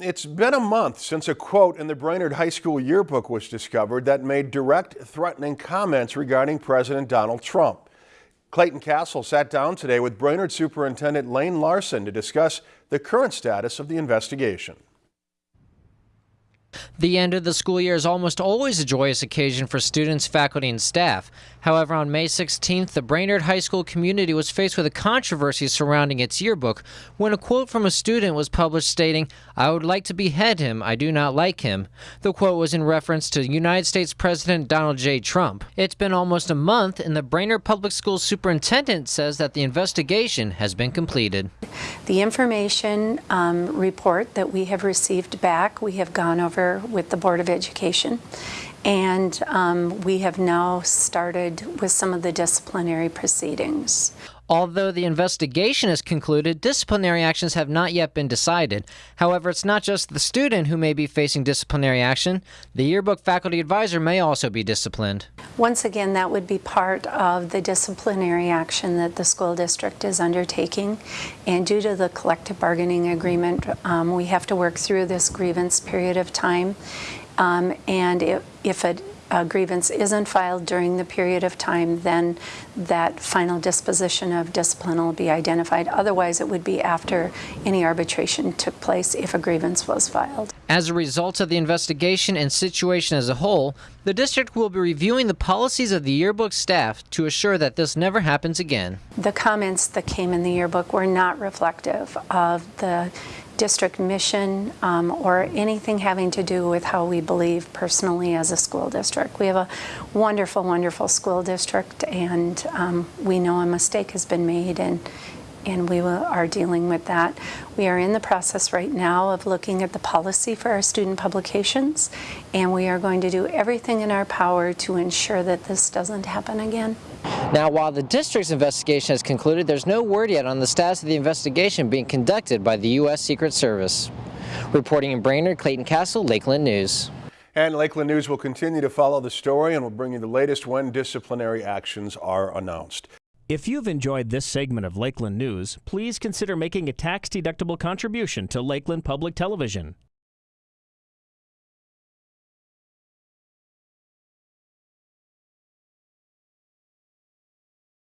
It's been a month since a quote in the Brainerd High School yearbook was discovered that made direct, threatening comments regarding President Donald Trump. Clayton Castle sat down today with Brainerd Superintendent Laine Larson to discuss the current status of the investigation. The end of the school year is almost always a joyous occasion for students, faculty, and staff. However, on May 16th, the Brainerd High School community was faced with a controversy surrounding its yearbook when a quote from a student was published stating, I would like to behead him, I do not like him. The quote was in reference to United States President Donald J. Trump. It's been almost a month, and the Brainerd Public Schools superintendent says that the investigation has been completed. The information um, report that we have received back, we have gone over with the Board of Education. And um, we have now started with some of the disciplinary proceedings. Although the investigation is concluded, disciplinary actions have not yet been decided. However, it's not just the student who may be facing disciplinary action. The yearbook faculty advisor may also be disciplined. Once again, that would be part of the disciplinary action that the school district is undertaking. And due to the collective bargaining agreement, um, we have to work through this grievance period of time. Um, and if, if a, a, grievance isn't filed during the period of time, then that final disposition of discipline will be identified. Otherwise, it would be after any arbitration took place if a grievance was filed. As a result of the investigation and situation as a whole, the district will be reviewing the policies of the yearbook staff to assure that this never happens again. The comments that came in the yearbook were not reflective of the district mission um, or anything having to do with how we believe personally as a school district. We have a wonderful, wonderful school district and um, we know a mistake has been made and and we are dealing with that. We are in the process right now of looking at the policy for our student publications and we are going to do everything in our power to ensure that this doesn't happen again. Now, while the district's investigation has concluded, there's no word yet on the status of the investigation being conducted by the U.S. Secret Service. Reporting in Brainerd, Clayton Castle, Lakeland News. And Lakeland News will continue to follow the story and will bring you the latest when disciplinary actions are announced. If you've enjoyed this segment of Lakeland News, please consider making a tax-deductible contribution to Lakeland Public Television.